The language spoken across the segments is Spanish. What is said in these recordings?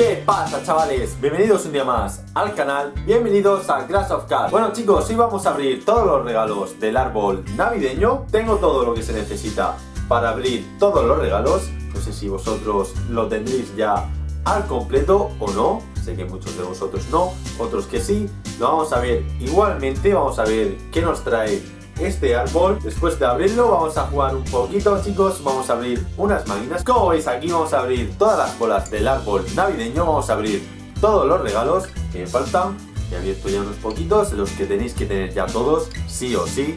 ¿Qué pasa chavales? Bienvenidos un día más al canal, bienvenidos a Crash of Cards Bueno chicos, hoy vamos a abrir todos los regalos del árbol navideño. Tengo todo lo que se necesita para abrir todos los regalos. No sé si vosotros lo tendréis ya al completo o no. Sé que muchos de vosotros no, otros que sí. Lo vamos a ver igualmente, vamos a ver qué nos trae este árbol Después de abrirlo vamos a jugar un poquito chicos. Vamos a abrir unas máquinas Como veis aquí vamos a abrir todas las bolas del árbol navideño. Vamos a abrir todos los regalos que me faltan. He abierto ya unos poquitos Los que tenéis que tener ya todos Sí o sí.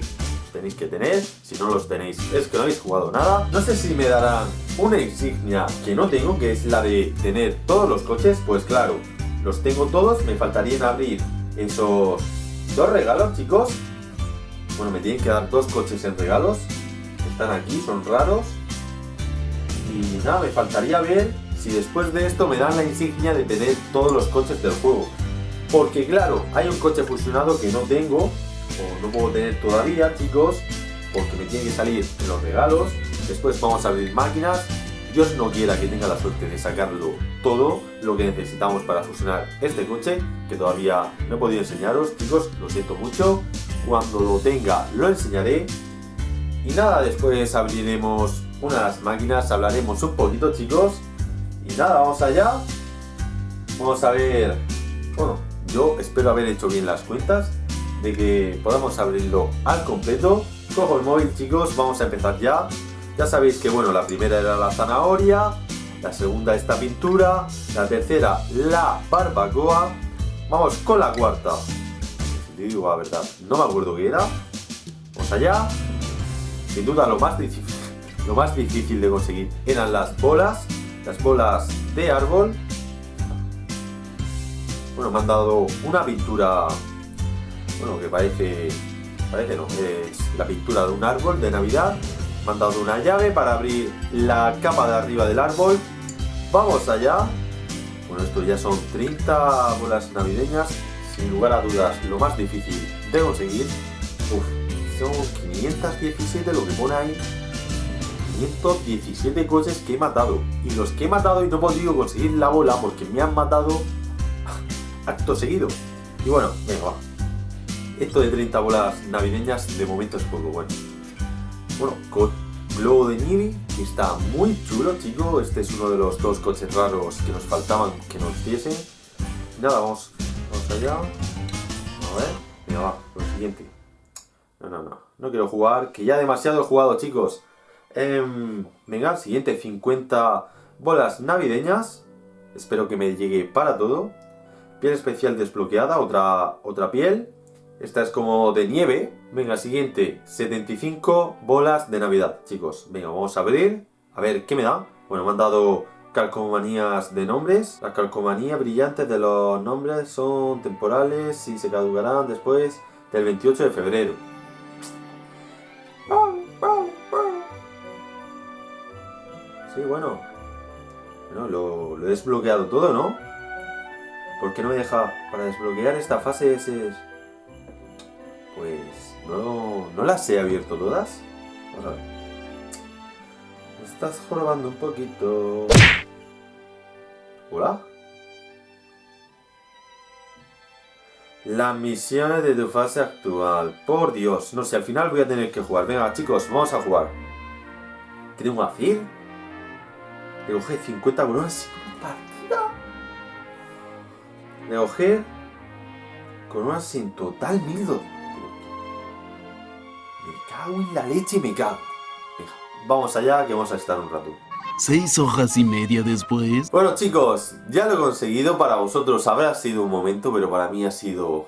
Tenéis que tener Si no los tenéis es que no habéis jugado nada. No sé si me darán una insignia que no tengo Que es la de tener todos los coches. Pues claro, los tengo todos. Me faltarían abrir esos dos regalos chicos bueno, me tienen que dar dos coches en regalos. Están aquí, son raros. Y nada, me faltaría ver si después de esto me dan la insignia de tener todos los coches del juego. Porque claro, hay un coche fusionado que no tengo, o no puedo tener todavía, chicos, porque me tiene que salir en los regalos. Después vamos a abrir máquinas. Dios no quiera que tenga la suerte de sacarlo todo lo que necesitamos para fusionar este coche, que todavía no he podido enseñaros, chicos, lo siento mucho. Cuando lo tenga lo enseñaré. Y nada, después abriremos unas máquinas, hablaremos un poquito chicos. Y nada, vamos allá. Vamos a ver... Bueno, yo espero haber hecho bien las cuentas de que podamos abrirlo al completo. Cojo el móvil chicos, vamos a empezar ya. Ya sabéis que bueno, la primera era la zanahoria, la segunda esta pintura, la tercera la barbacoa. Vamos con la cuarta digo la verdad, no me acuerdo qué era. Vamos allá. Sin duda lo más difícil, lo más difícil de conseguir eran las bolas, las bolas de árbol. Bueno, me han dado una pintura, bueno, que parece, parece no, es la pintura de un árbol de Navidad. Me han dado una llave para abrir la capa de arriba del árbol. Vamos allá. Bueno, esto ya son 30 bolas navideñas sin lugar a dudas, lo más difícil de conseguir. Uf, son 517 lo que pone ahí. 517 coches que he matado. Y los que he matado y no he podido conseguir la bola porque me han matado acto seguido. Y bueno, venga, va. Esto de 30 bolas navideñas de momento es poco bueno. Bueno, con globo de nieve, que está muy chulo, chico. Este es uno de los dos coches raros que nos faltaban que nos diesen. Nada, vamos Allá. A ver. Venga, va. Lo siguiente. No, no, no. No quiero jugar. Que ya demasiado he jugado, chicos. Eh, venga, siguiente. 50 bolas navideñas. Espero que me llegue para todo. Piel especial desbloqueada. Otra, otra piel. Esta es como de nieve. Venga, siguiente. 75 bolas de Navidad, chicos. Venga, vamos a abrir. A ver, ¿qué me da? Bueno, me han dado calcomanías de nombres. La calcomanía brillante de los nombres son temporales y se caducarán después del 28 de febrero. Sí, bueno. Bueno, lo, he desbloqueado todo, ¿no? ¿Por qué no me deja para desbloquear esta fase? Ese... Pues no, no las he abierto todas. Vamos a ver. Me estás jorobando un poquito. Las misiones de tu fase actual. Por Dios. No sé, al final voy a tener que jugar. Venga, chicos, vamos a jugar. ¿Qué tengo que hacer? Recoger 50 coronas sin partida. Recoger coronas sin total 1200. Me cago en la leche y me cago. Venga, vamos allá que vamos a estar un rato. Seis hojas y media después... Bueno chicos, ya lo he conseguido, para vosotros habrá sido un momento, pero para mí ha sido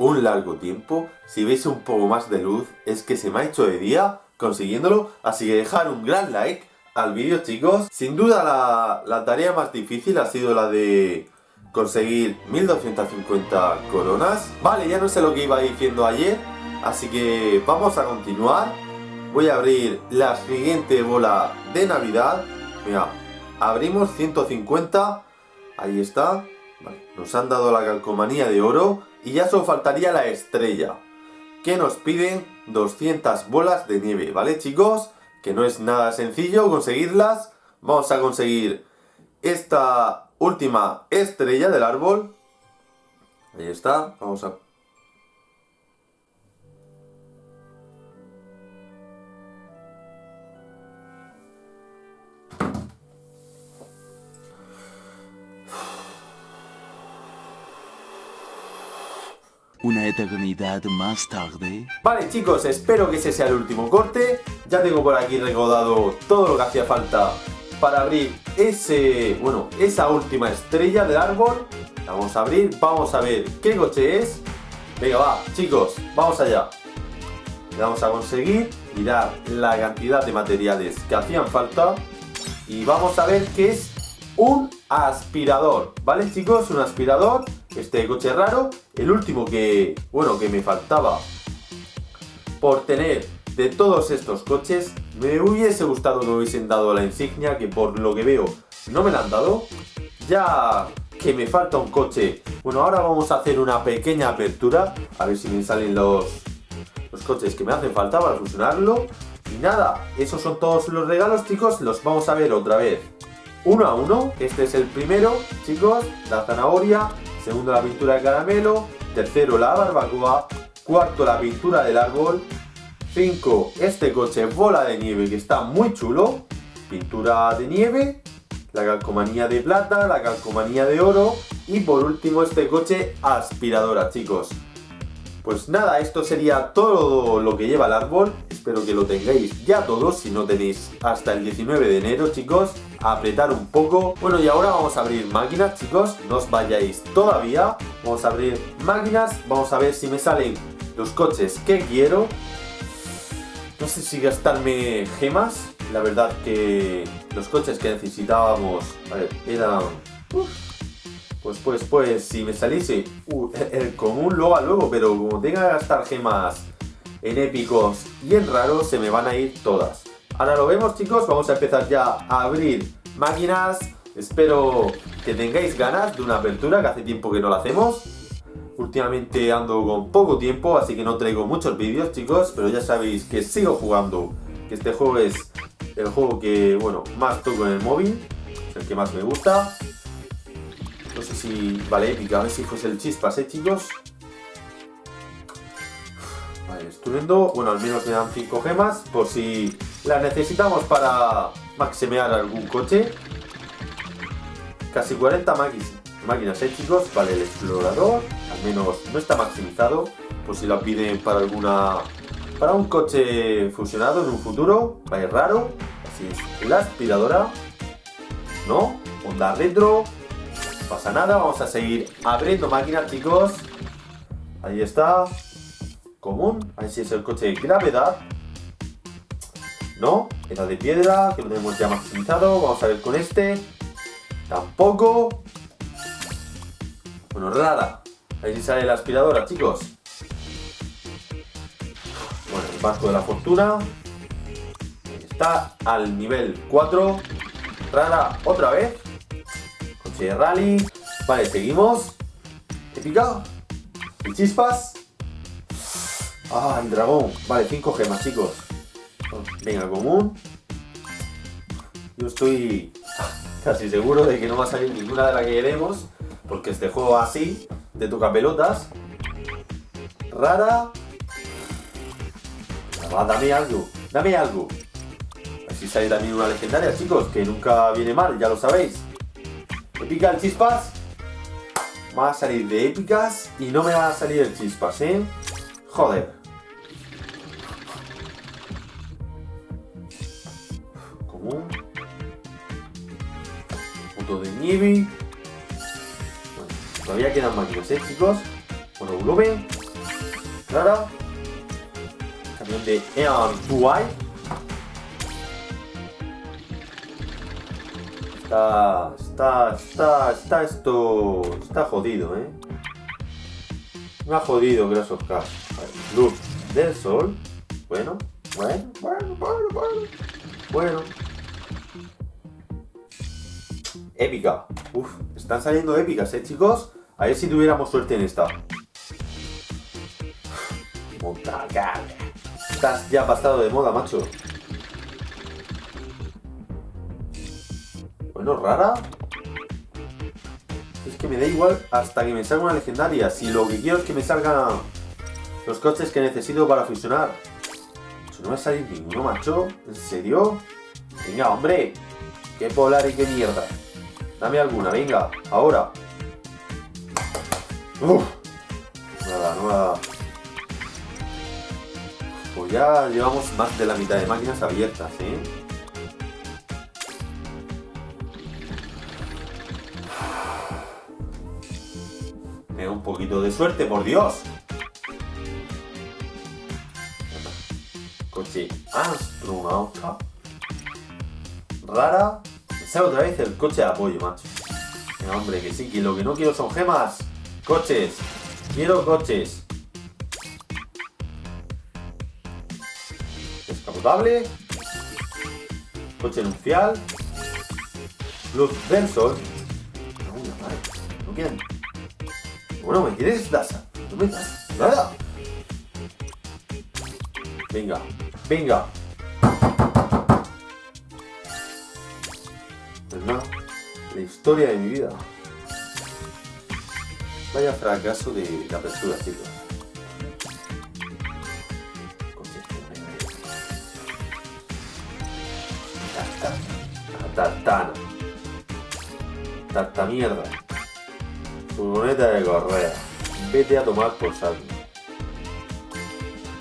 un largo tiempo. Si veis un poco más de luz, es que se me ha hecho de día consiguiéndolo, así que dejar un gran like al vídeo chicos. Sin duda la, la tarea más difícil ha sido la de conseguir 1250 coronas. Vale, ya no sé lo que iba diciendo ayer, así que vamos a continuar. Voy a abrir la siguiente bola de Navidad Mira, abrimos 150. Ahí está. nos han dado la calcomanía de oro. Y ya solo faltaría la estrella. Que nos piden 200 bolas de nieve. ¿Vale, chicos? Que no es nada sencillo conseguirlas. Vamos a conseguir esta última estrella del árbol. Ahí está, vamos a... Una eternidad más tarde. Vale chicos, espero que ese sea el último corte. Ya tengo por aquí recordado todo lo que hacía falta para abrir ese, bueno, esa última estrella del árbol. La vamos a abrir, vamos a ver qué coche es. Venga, va, chicos, vamos allá. Vamos a conseguir, mirar la cantidad de materiales que hacían falta. Y vamos a ver qué es un aspirador, ¿vale chicos? Un aspirador, este coche raro, el último que, bueno, que me faltaba por tener de todos estos coches, me hubiese gustado que me hubiesen dado la insignia, que por lo que veo no me la han dado. Ya que me falta un coche, bueno, ahora vamos a hacer una pequeña apertura, a ver si me salen los, los coches que me hacen falta para fusionarlo. Y nada, esos son todos los regalos, chicos, los vamos a ver otra vez uno a uno. Este es el primero, chicos, la zanahoria. Segundo, la pintura de caramelo. Tercero, la barbacoa. Cuarto, la pintura del árbol. Cinco, este coche bola de nieve que está muy chulo. Pintura de nieve. La calcomanía de plata, la calcomanía de oro. Y por último, este coche aspiradora, chicos. Pues nada, esto sería todo lo que lleva el árbol. Espero que lo tengáis ya todos, si no tenéis hasta el 19 de enero, chicos. apretar un poco. Bueno, y ahora vamos a abrir máquinas, chicos. No os vayáis todavía. Vamos a abrir máquinas. Vamos a ver si me salen los coches que quiero. No sé si gastarme gemas. La verdad que los coches que necesitábamos ver, eran... Pues, pues, pues, si me saliese uh, el común luego a luego, pero como tenga que gastar gemas en épicos y en raros, se me van a ir todas. Ahora lo vemos chicos, vamos a empezar ya a abrir máquinas. Espero que tengáis ganas de una apertura, que hace tiempo que no la hacemos. Últimamente ando con poco tiempo, así que no traigo muchos vídeos chicos, pero ya sabéis que sigo jugando. Que este juego es el juego que, bueno, más toco en el móvil, el que más me gusta. No sé si vale épica, a ver si fuese el chispas, ¿eh, chicos? Vale, estupendo. Bueno, al menos me dan 5 gemas, por si las necesitamos para maximear algún coche. Casi 40 máquinas, ¿eh, chicos? Vale, el explorador, al menos no está maximizado, por si lo piden para alguna... Para un coche fusionado en un futuro, vaya raro. Así es, la aspiradora, ¿no? Honda retro, pasa nada, vamos a seguir abriendo máquinas, chicos. Ahí está. Común. Ahí sí es el coche de gravedad. No, era de piedra, que lo tenemos ya maximizado. Vamos a ver con este. Tampoco. Bueno, rara. Ahí sí sale la aspiradora, chicos. Bueno, el vasco de la fortuna. Está al nivel 4. Rara otra vez de rally. Vale, seguimos. Épica. Y chispas. Ah, el dragón. Vale, 5 gemas, chicos. Venga, común. Yo estoy casi seguro de que no va a salir ninguna de las que queremos. Porque este juego así, te toca pelotas. Rara. Va, dame algo. Dame algo. Así sale también una legendaria, chicos, que nunca viene mal, ya lo sabéis. Épica el chispas. Va a salir de épicas y no me va a salir el chispas, ¿eh? Joder. Común. Punto de nieve. Bueno, todavía quedan máquinas, ¿eh, chicos? Bueno, volumen. Clara. Camión de Eon 2 Está, está, está, está esto, está jodido, ¿eh? Me ha jodido Grass of. Luz del sol. Bueno, bueno, bueno, bueno, bueno. Bueno. Épica. Uf, están saliendo épicas, ¿eh, chicos? A ver si tuviéramos suerte en esta. Montacar. Estás ya pasado de moda, macho. Bueno, rara. Es que me da igual hasta que me salga una legendaria. Si lo que quiero es que me salgan los coches que necesito para fusionar. No me a salir ninguno, macho. ¿En serio? Venga, hombre. Qué polar y qué mierda. Dame alguna, venga. Ahora. Uf. Nada, nada. Pues ya llevamos más de la mitad de máquinas abiertas, ¿eh? Un poquito de suerte, por Dios. Coche astronauta. Rara. Sale otra vez el coche de apoyo, macho. Venga, hombre, que sí, que lo que no quiero son gemas. Coches. Quiero coches. Descapotable. Coche nupcial. Luz del sol. No, madre. No quedan. Bueno, ¿me quieres dar? No me das nada. Venga, venga. Pues nada, la historia de mi vida. Vaya fracaso de la apertura, chicos. Tartana. Tarta mierda. Furgoneta de correa. Vete a tomar por salto.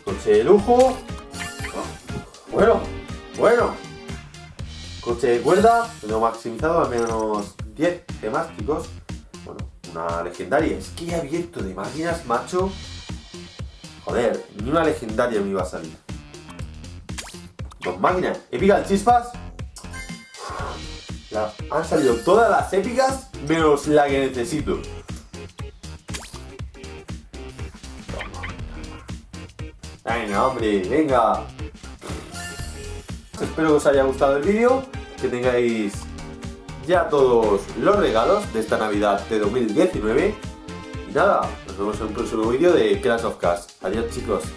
Coche de lujo. Bueno, bueno. Coche de cuerda. Lo maximizado al menos 10 gemas, chicos. Bueno, una legendaria. Es que he abierto de máquinas, macho. Joder, ni una legendaria me iba a salir. Dos máquinas. Épica chispas. La- han salido todas las épicas menos la que necesito. Venga, hombre, venga. Espero que os haya gustado el vídeo, que tengáis ya todos los regalos de esta Navidad de 2019. Y nada, nos vemos en un próximo vídeo de Clash of Cars. Adiós chicos.